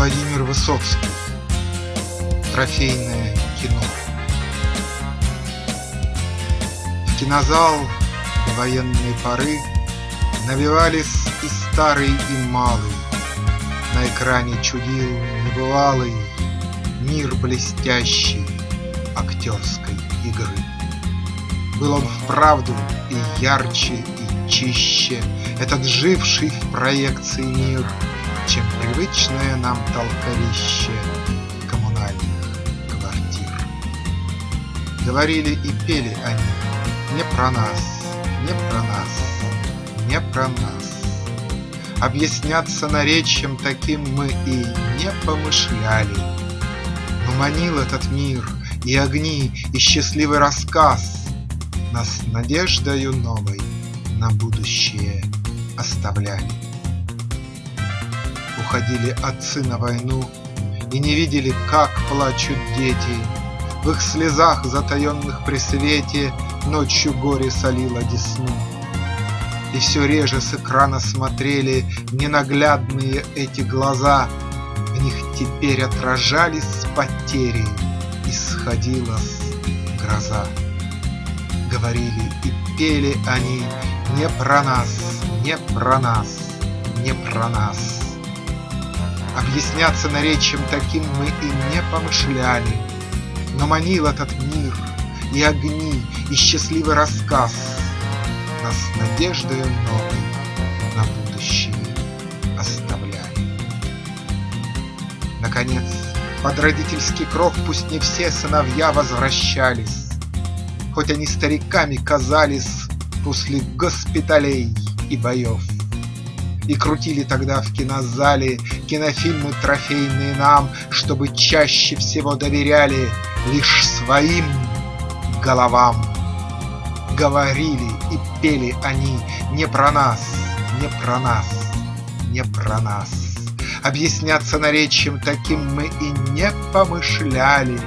Высоцкий. Трофейное кино. В кинозал до военной поры Набивались и старый, и малый. На экране чудил небывалый Мир блестящий актерской игры. Был он вправду и ярче, и чище. Этот живший в проекции мир, Чем привычное нам толковище Коммунальных квартир. Говорили и пели они Не про нас, не про нас, не про нас. Объясняться наречием таким мы и не помышляли, Но манил этот мир и огни, и счастливый рассказ Нас надеждою новой на будущее оставляли. Уходили отцы на войну И не видели, как плачут дети, В их слезах, затаенных при свете, Ночью горе солило десну. И все реже с экрана смотрели Ненаглядные эти глаза, В них теперь отражались потери, Исходила-с гроза. Говорили и пели они Не про нас, не про нас, не про нас. Объясняться наречием таким мы и не помышляли, Но манил этот мир, и огни, и счастливый рассказ Нас надеждою новой на будущее оставляли. Наконец, под родительский кров Пусть не все сыновья возвращались, Хоть они стариками казались После госпиталей и боев. И крутили тогда в кинозале Кинофильмы трофейные нам, Чтобы чаще всего доверяли Лишь своим головам. Говорили и пели они Не про нас, не про нас, не про нас. Объясняться наречием таким мы и не помышляли,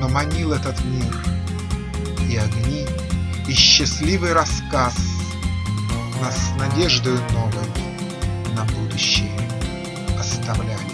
Но манил этот мир и огни, и счастливый рассказ Нас надеждою новой на будущее оставляли.